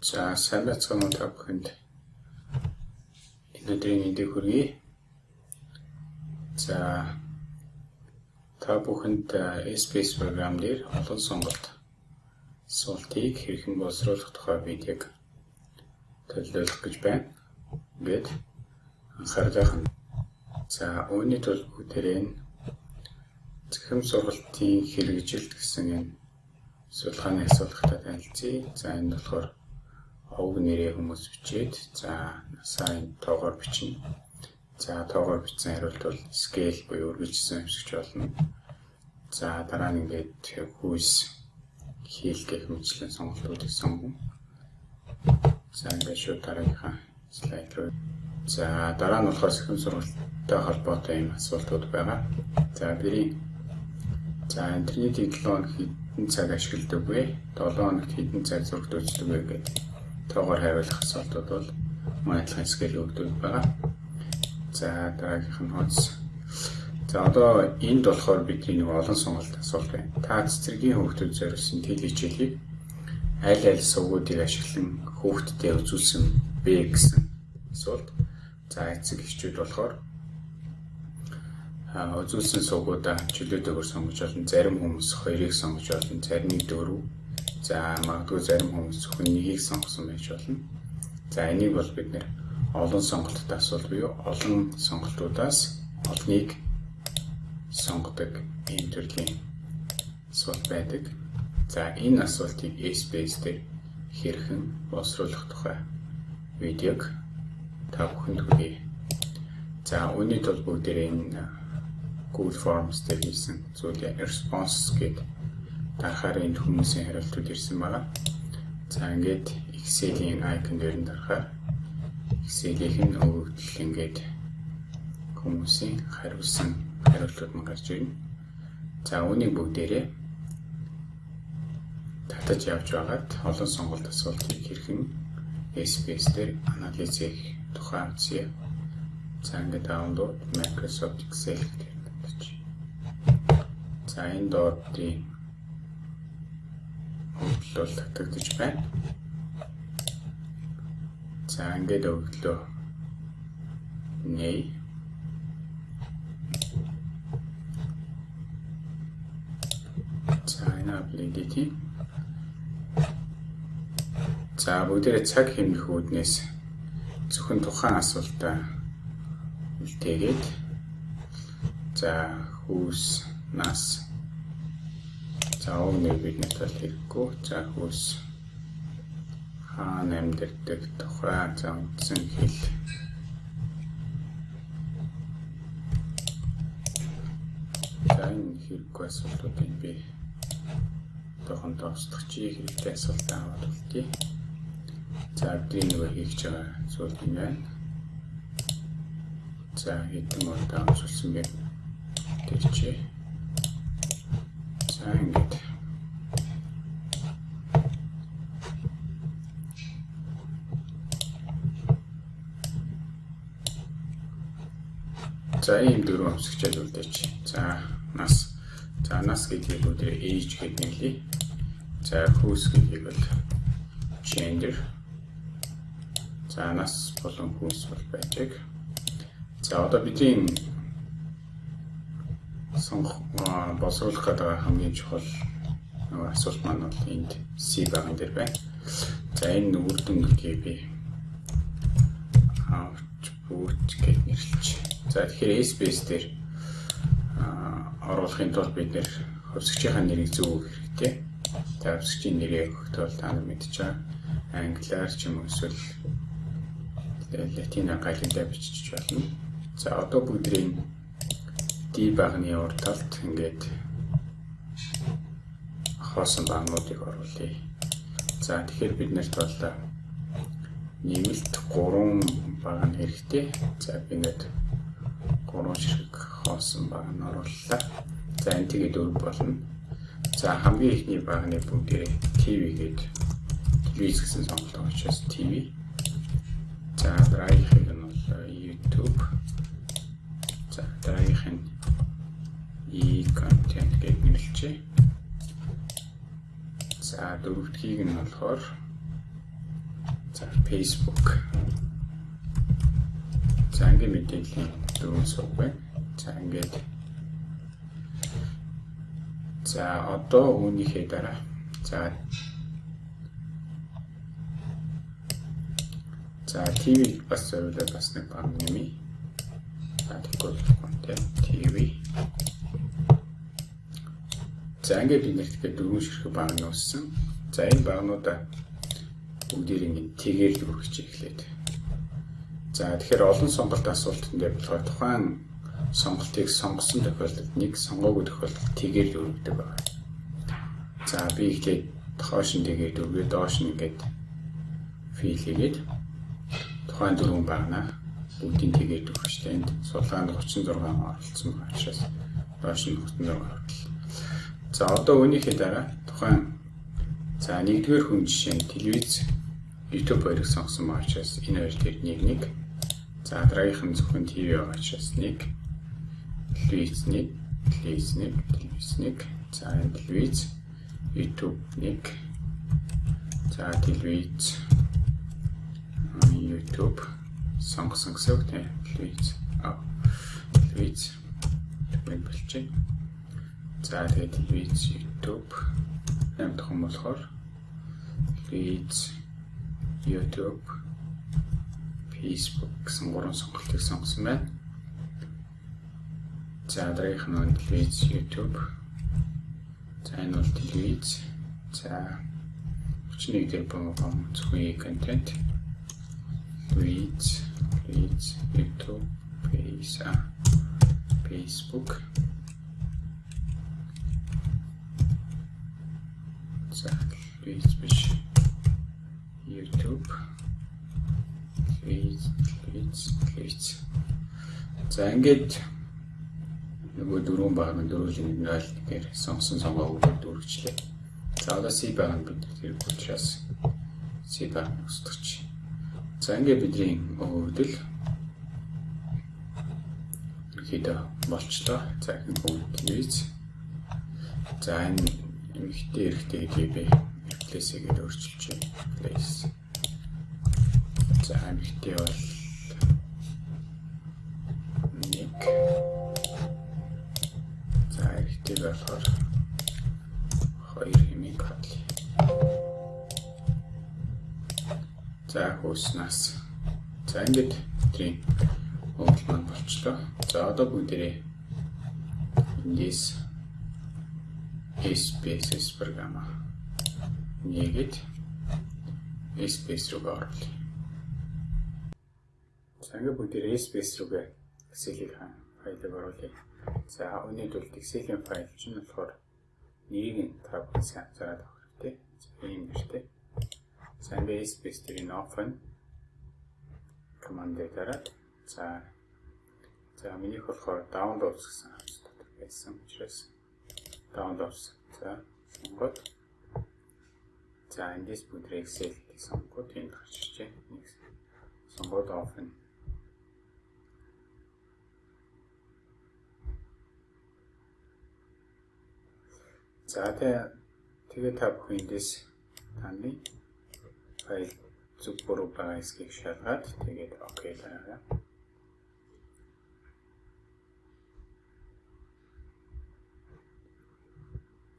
За сайн байцгаана уу та бүхэнд. Энэ өдрийн мэндийг хүргэе. За та бүхэнд SPS програм дээр олон сонголт суултыг хэрхэн боловсруулах тухай видеог төлөвлөх гэж байна. Ингээд анхаарлаа хань. За үүний тул бүгдээрээ зэхэм сургалтын хэрэгжилт гэсэн энэ судалгааны асуултад танилцъя. За энэ болохоор овг нэрээ хүмүүс бичээд за сайн тоогоор бичнэ. За тоогоор бичсэн хариулт бол scale буюу үргэлжлсэн хэвсэгч болно. За дараа нь ингээд хүйс хийл гэх мэтлэн сонголтуудыг сонгоно. За ингээд шууд дараагийнхаа слайд руу. За дараа нь болохоор сэхэм сургалттай холбоотой юм асуултууд байгаа. За бэрийн за интернетийн 7 хоног хэдэн цаг ашигладаг вэ? 7 хоногт хэдэн цаг зурагт үздэг вэ гэдэг тоогоор хариулах асуултууд бол манайхын скейл өгдөг байгаа. За дараагийнх нь хооц. За одоо энд болохоор бидний нэг олон сонголт асуулт байна. Та цэцэргийн хүүхдүүд зориулсан тэл хичээлийг аль аль сувгуудыг ашиглан хүүхдэд үзүүлсэн бэ гэсэн асуулт. За эцэг эхчүүд болохоор үзүүлсэн сувгуудаа чөлөөтэйгээр сонгож олон зарим хүмүүс хоёрыг сонгож олон зарим нь дөрөв За магадгүй зарим хүмүүс зөвхөн нэгийг сонгосон байж болно. За энийг бол бид нэр олон сонголттой асуулт буюу олон сонголтуудаас олныг сонгодог ийм төрлийн асуулт байдаг. За энэ асуултыг SPS дээр хэрхэн боловсруулах тухай видеог та бүхэнд хүргэе. За үүний тулд бүгдээрээ энэ Google Forms дээр хийсэн зүйлээ response гэдэг дарахаар энэ хүмүүсийн хариултууд ирсэн байгаа. За ингээд Excel-ийн icon дээр нь дарахаар Excel-ийн өгөгдөл ингээд хүмүүсийн хариулсан хариултууд нь гарч ирнэ. За үүнийг бүгдээрээ татаж явж байгаад олон сонголт асуултыг хэрхэн SPS дээр анализ хийх тухай үзье. За ингээд download Microsoft Excel гэдэг татаж. За энэ доодын өгдлөл татагдж байна. За ингээд өгдлөө нэй. За энэ аппликейти За бүгдээрээ цаг хэмнэх үүднээс зөвхөн тухайн асуултаа үлдээгээд за хүүс нас За өмнө бид надад хэрэггүй. За хөөс хаана амьдардаг тухай за үндсэн хэл. За энэ хэрэггүй асуултуудыг би тохон тоосдох чи хэрэгтэй асуулт аваад үлдээ. За бидний нөгөө хийж байгаа зүйл юм байна. За хэдэн удаа амжилсан бэ? Тэгчээ. За ингээд За ийм дөрвөн өмсгчэд үлдээч. За нас. За нас гэдгийг өдөр age гэж нэглэе. За хүүс гэдгийг бол gender. За нас болон хүүс бол байдаг. За одоо бидний сонгох боловсруулах гэдэг хамгийн чухал асуулт маань бол энд C баган дээр байна. За энэ үр дүн гэдгийг би бүүч гэж нэрлэж За тэгэхээр SPS дээр оруулахын тулд бид нэр хөвсгчийн нэрийг зөв өгөх хэрэгтэй. За хөвсгчийн нэрийг өгөхдөө та нар мэдчихэж байгаа. Англиар ч юм уу эсвэл латин галилдаа бичиж болно. За одоо бүгдрийн D багны урд талд ингээд хоосон багнуудыг оруулъя. За тэгэхээр бид нарт бол нэмэлт 3 баг нь хэрэгтэй. За би ингээд гурван ширхэг хоосон баг нь орууллаа. За энэ тэгээд өр болно. За хамгийн ихний багны бүгдээ TV гээд телевиз гэсэн сонголт учраас TV. За дараагийнх нь бол YouTube. Дөрөвдгийг нь болохоор Facebook. За ингээд мэдээллийн дөрвөн сувг байна. За ингээд За одоо үүнийхээ дараа за За TV бас зөвлөд бас нэг баг нэмий. За тэгвэл контент TV. За ингээд нэрт гэдэг дөрвөн ширхэг баг нууссан. За энэ багнуудаа бүгдийг ингээд тэгээр л үргэж эхлээд. За тэгэхээр олон сонголт асуултанд болохоор тухайн сонголтыг сонгосон тохиолдолд нэг сонгоогүй тохиолдолд тэгээр л өргөдөг байна. За би ихлээр хоош нь тэгээд өргөө доош нь ингээд фил хийгээд тухайн дөрвөн багнаа бүгдийг тэгээд өгчтэй. Энд сулгаанд 36 оролцсон байгаа учраас доош нь 36 хүртэл. За одоо үүнийхээ дараа тухайн за нэгдүгээр хүн жишээ нь телевиз YouTube хоёрыг сонгосон байгаа учраас энэ хоёр дээр нэг нэг. За дараагийнх нь зөвхөн ТV байгаа учраас нэг. Телевиз нэг телевиз нэг телевиз нэг. За телевиз YouTube нэг. За телевиз YouTube сонгосон гэсэн үг тийм телевиз а телевиз. Тэгвэл болчих. За тэгээд телевиз YouTube. Нэмэх юм болохоор телевиз YouTube Facebook гэсэн гурван сонголтыг сонгосон байна. За дараагийнх нь телевиз YouTube. За энэ бол телевиз. За 31 дээр бом зөвхөн контент Reach, Reach, YouTube, Face, Facebook. За, Reach биш. YouTube. Reach, Reach, Reach. За, ингээд нөгөө дөрвөн баг нь дөрвөлэн 0 гэхээр сонгосон сонгоог дөрвчлээ. За, одоо C баг нь бид тэр учраас C баг устгач. За ингээд бидний өвдөл ерхийдөө болчлоо. За энэ бүгд виз. За энэ эмхтэй эрхтэй гэдгийг би replace гэдэг өөрчилж байна. Replace. За эмхтэй бол нэг. За эрхтэй болохоор хоёр хэмээн хадлаа. За хөөснаас. За ингээд тийм хөвөл маань болчлоо. За одоо бүгдээрээ эндээс SPS програма нэгэд SPS руу оруулъя. За ингээд бүгдээрээ SPS руугээ Excel-ийг файлыг оруулъя. За өнөөдөр бол Excel-ийн файл чинь болохоор нэрийг та бүхэн сайн зараад авах хэрэгтэй. ийм нэртэй. За ингээд space тэрийг open command дээр за за минийх болохоор downloads гэсэн дотор байсан учраас downloads за сонгоод за эндээс бүдрээ excel гэж сонгоод энд гарч иржээ. Нэг сонгоод open За тэгээ та бүхэн эндээс таны файл зүг буруу байгаа эсгийг шалгаад тэгээд окей дараарай.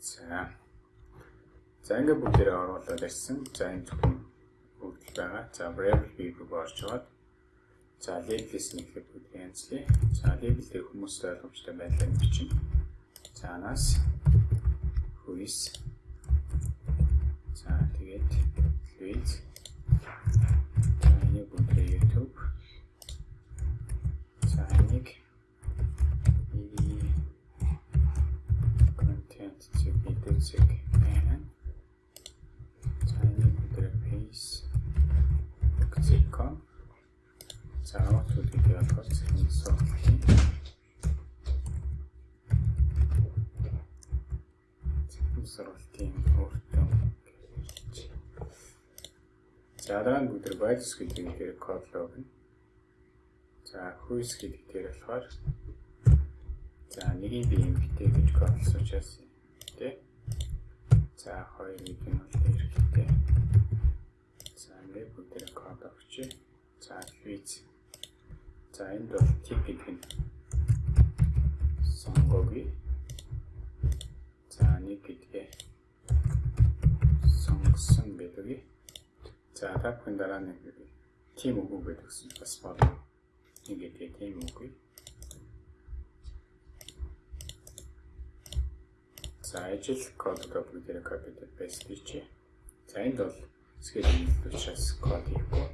За. За ингээд бүгдээрээ оруулаад ирсэн. За энэ зөвхөн бүгд байгаа. За variable b рүү орж аваад за label-с нэхлээ бүгд янзлаа. За label дээр хүмүүст ойлгомжтой байдлаар бичнэ. За анаас хүйс. За Соролтын өөртөө За дараа нь бүгд values гэдэг дээр код логно. За who's гэдэг дээр болохоор за нэгийг би эмгтэй гэж кодлсон учраас тий. За хоёрыг нь бол хэрэгтэй. За ингээд бүгд код тавьчих. За виз. За энд бол тип гэдэг нь сонгоги. Бүхэн дараа нэг тийм үгүй гэдгсэн бас болно. Нэг гэдгээ тийм үгүй. За ажил кодыг бүгдээрээ copy paste хийчихье. За энд бол schedule учраас код хийхгүй.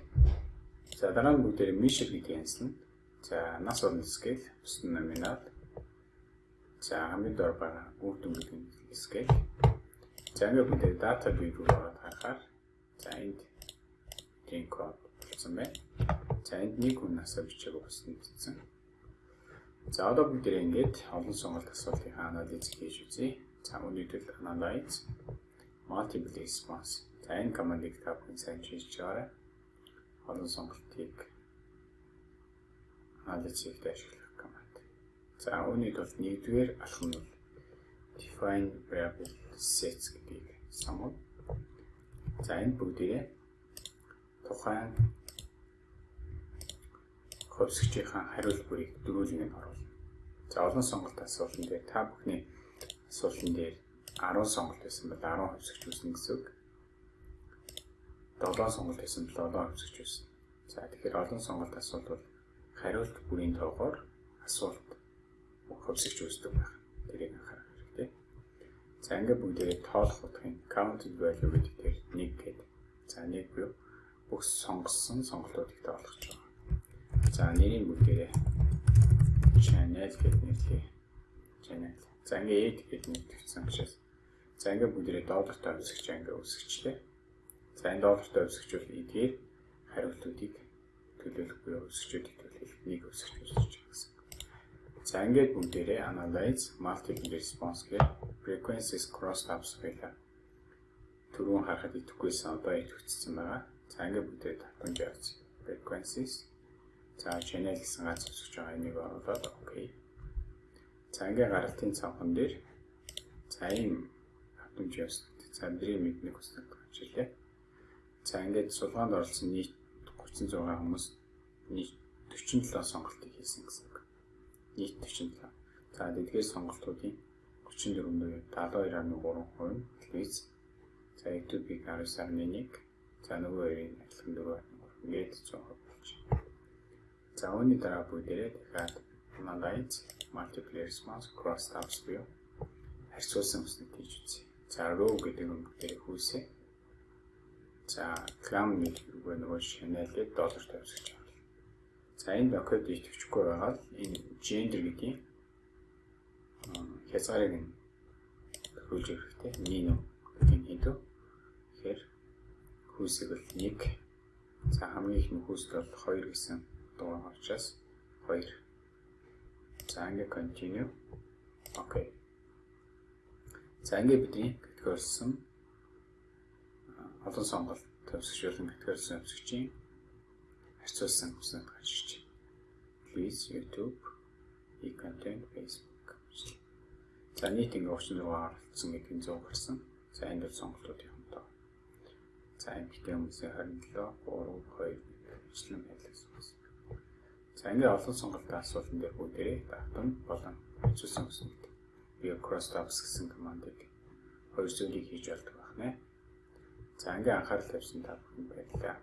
За дараа нь бүгдээрээ measure гэдгийг анслана. За нас орны scale, бус номинал. За хамгийн доор байгаа үр дүн гэдэг scale. За ингээд бүгдээ data view руу ороод харахаар за энд тийм код болсон байна. За энд нэг хүн насаа бичээг бас нэгтсэн. За одоо бүгдээ ингээд олон сонголт асуултын анализ хийж үзье. За өнөөдөр analyze multiple response. За энэ командыг та бүхэн сайн хийж байгаарай. Олон сонголтыг анализ хийхэд ашиглах команд. За үүнийг бол нэгдүгээр алхам нь define variable sets гэдгийг сонгоно. За энэ бүгдээ тухайн хөвсгчийн хариулт бүрийг дөрүүлэн нь оруулна. За олон сонголт асуултан дээр та бүхний асуултан дээр 10 сонголт байсан бол 10 хувьсгч үүснэ гэсэн үг. 7 сонголт байсан бол 7 хувьсгч үүснэ. За тэгэхээр олон сонголт асуулт бол хариулт бүрийн тоогоор асуулт хувьсгч үүсдэг байх. Тэрийг анхаарах хэрэгтэй. За ингээд бүгдээрээ тоолох утгын counted value гэдэг дээр 1 гэдэг. За 1 буюу бүх сонгосон сонголтуудыг тоолох гэж байгаа. За нэрийн бүгдээрээ channel гэдэг нэрлэе. Channel За ингээ эд гэдэг төвчсөн учраас. За ингээ бүгдээ доолортой өсгөж ингээ өсгөчлээ. За энэ доолортой өсгөж бол эдгээр хариултуудыг төлөөлөх буюу өсгчүүдийг төлөөлөх нэг өсгөж өсгөж гэсэн. За ингээд бүгдээрээ analyze multiple response гэх frequencies cross tabs байлаа. Түрүүн харахад идэхгүйсэн одоо идэвхжсэн байгаа. За ингээд бүгдээ татамж явууц. Frequencies. За channel гэсэн гац өсгөж байгаа энийг оруулаад окей. За ингээ гаралтын цанхан дээр за ийм хатамж явсан. За бидний мэднийг хүснэг хичээлээ. За ингээд сулгаанд оролцсон нийт 36 хүмүүс нийт 47 сонголтыг хийсэн гэсэн үг. Нийт 47. За эдгээр сонголтуудын 34.72.3% нь телевиз. За YouTube-ийг 19.1. За нөгөө хоёрын адилхан 4.3. Ингээд 100% болчих. За үүний дараа бүгдээрээ дахиад analyze multiple response cross tabs буюу харьцуулсан үснийг хийж үзье. За row гэдэг нь бүгдээ хүйсээ. За clam нөгөө нөгөө channel-ийг доллар тавьсгаж байна. За энэ код идэвхжихгүй байгаа л энэ gender гэдгийг хязгаарыг нь хөлж хэрэгтэй. Min гэдэг нь хэдв. Тэгэхээр хүйсийг бол 1 за хамгийн их нөхөст бол 2 гэсэн дугаар учраас 2 За ингээ continue. Окей. За ингээ бидний категорилсан олон сонголт төвсгчүүлэн категорилсан төвсгчийн харьцуулсан хүснэг гажиж. Please YouTube, e-content, Facebook. За нийт ингээ 36 оролцсон гэдгийг 100 гарсан. За энэ бол сонголтууд юм. За эмгтэн хүмүүсийн 27, 3, 2 ижилэн байлаас. За ингээд олон сонголтын асуултан дээр бүгдээ давтан болон хэвчүүлсэн үсэнд би cross tabs гэсэн командыг хоёр зүйлийг хийж болдог байна. За ингээд анхаарал тавьсан та бүхэн баярлалаа.